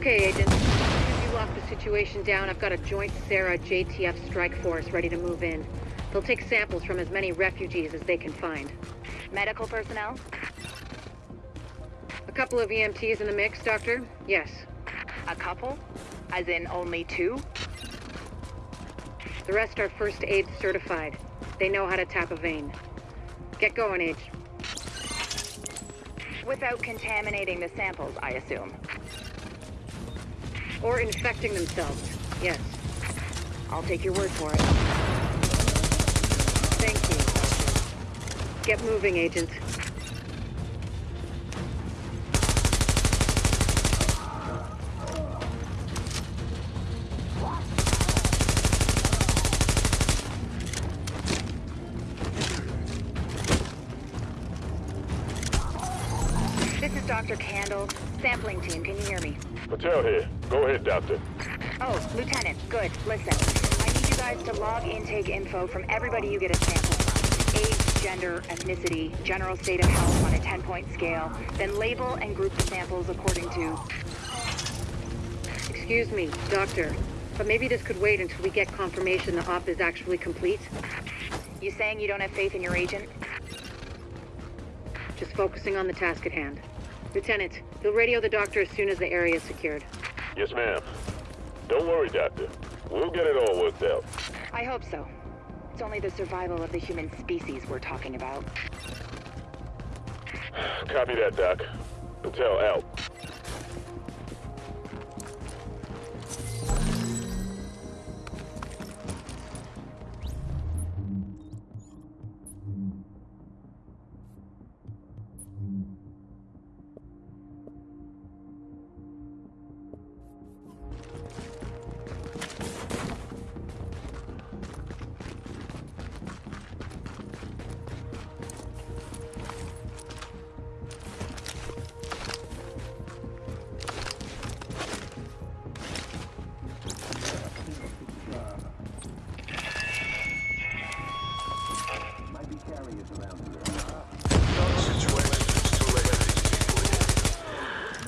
Okay, Agent. As soon as you lock the situation down, I've got a joint CERA JTF strike force ready to move in. They'll take samples from as many refugees as they can find. Medical personnel? A couple of EMTs in the mix, Doctor? Yes. A couple? As in only two? The rest are first aid certified. They know how to tap a vein. Get going, Age. Without contaminating the samples, I assume. Or infecting themselves. Yes. I'll take your word for it. Thank you. Get moving, Agent. This is Dr. Kandel. Sampling team, can you hear me? Patel here. Go ahead, Doctor. Oh, Lieutenant, good. Listen, I need you guys to log intake info from everybody you get a sample from. Age, gender, ethnicity, general state of health on a 10-point scale. Then label and group the samples according to... Excuse me, Doctor. But maybe this could wait until we get confirmation the op is actually complete. You saying you don't have faith in your agent? Just focusing on the task at hand. Lieutenant, you'll radio the doctor as soon as the area is secured. Yes, ma'am. Don't worry, Doctor. We'll get it all worked out. I hope so. It's only the survival of the human species we're talking about. Copy that, Doc. Patel out.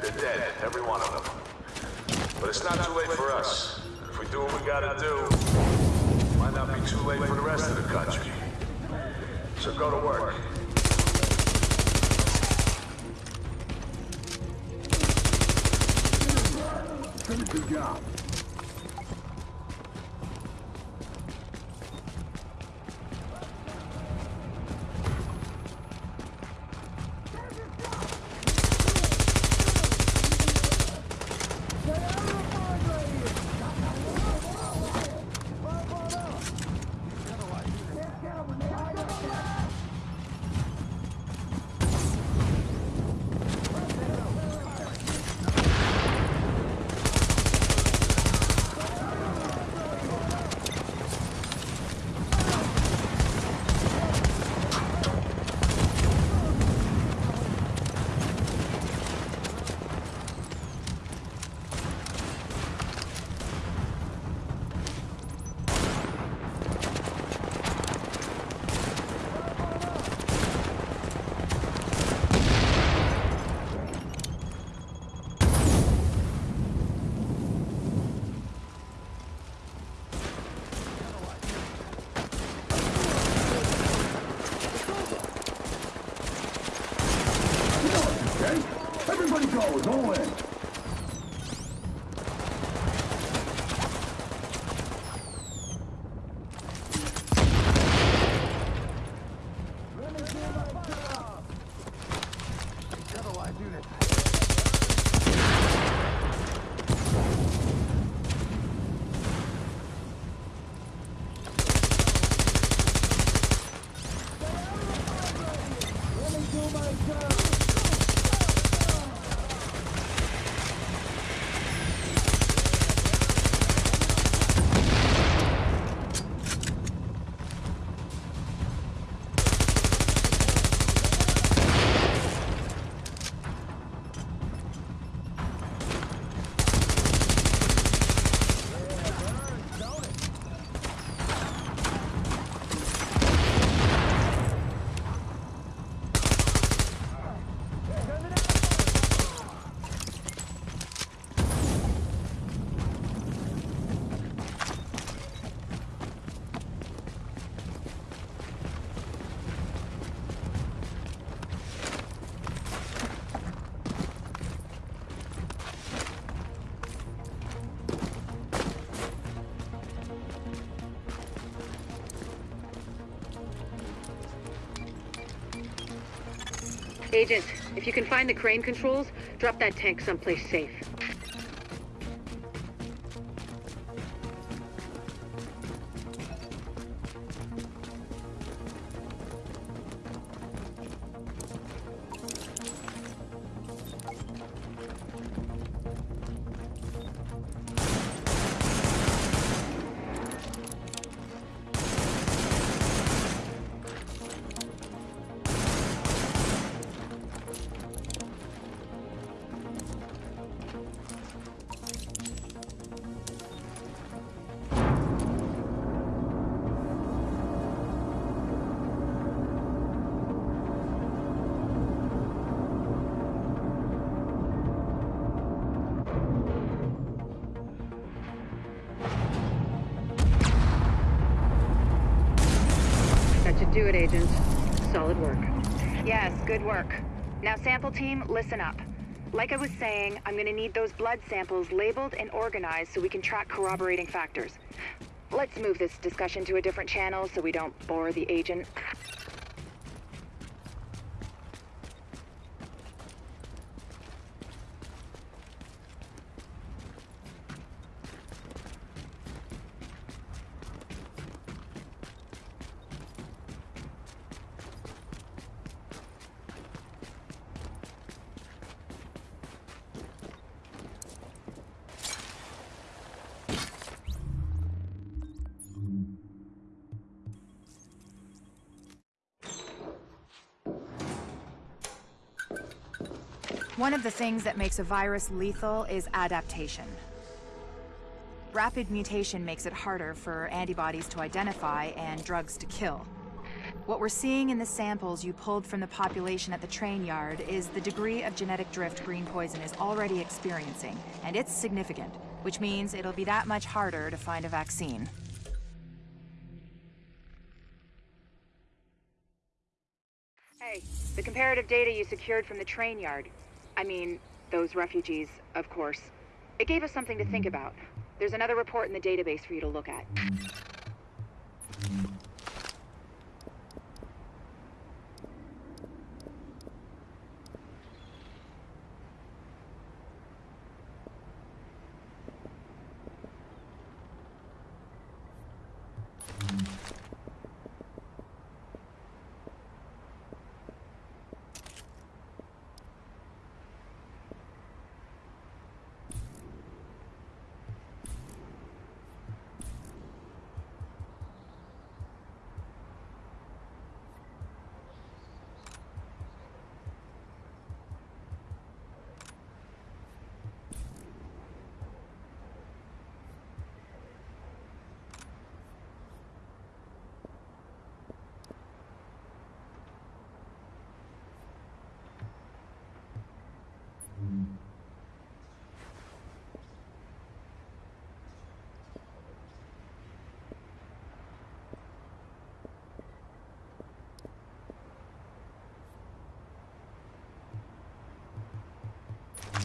They're dead, every one of them. But it's not too late for us. If we do what we gotta do, it might not be too late for the rest of the country. So go to work. Your job. Okay? Everybody Agent, if you can find the crane controls, drop that tank someplace safe. Do it, Agent. Solid work. Yes, good work. Now, sample team, listen up. Like I was saying, I'm gonna need those blood samples labeled and organized so we can track corroborating factors. Let's move this discussion to a different channel so we don't bore the agent. One of the things that makes a virus lethal is adaptation. Rapid mutation makes it harder for antibodies to identify and drugs to kill. What we're seeing in the samples you pulled from the population at the train yard is the degree of genetic drift green poison is already experiencing, and it's significant, which means it'll be that much harder to find a vaccine. Hey, the comparative data you secured from the train yard. I mean, those refugees, of course. It gave us something to think about. There's another report in the database for you to look at.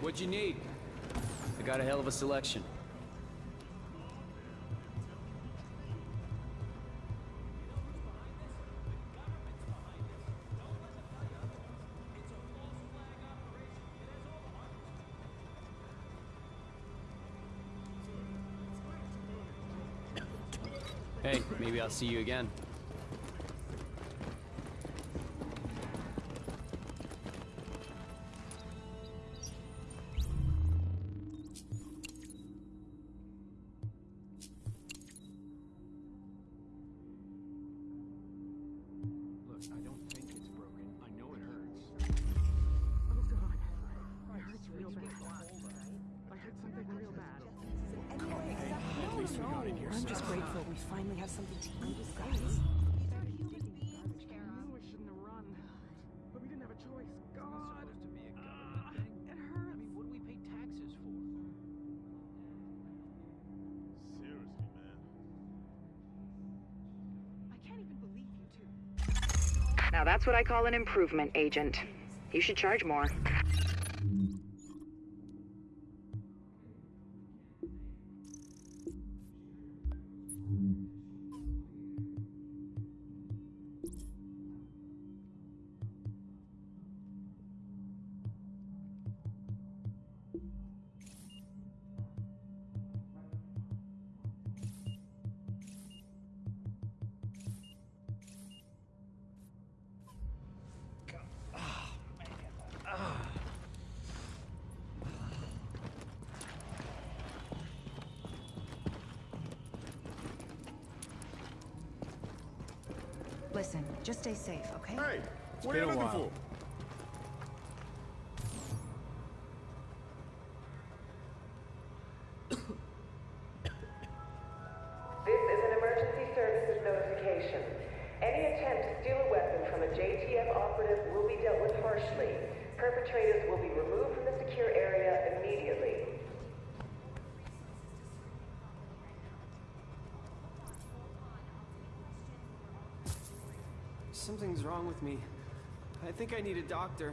What'd you need? I got a hell of a selection. Hey, maybe I'll see you again. Grateful we finally have something to eat, guys. I knew I shouldn't have run. But we didn't have a choice. God. supposed to be a government thing. it hurts. I mean, what do we pay taxes for? Seriously, man. I can't even believe you two. Now that's what I call an improvement, Agent. You should charge more. Listen, just stay safe, okay? Hey, what are you a looking while. for? This is an emergency services notification. Any attempt to steal a weapon from a JTF operative will be dealt with harshly. Perpetrators will be removed from the secure area immediately. Something's wrong with me. I think I need a doctor.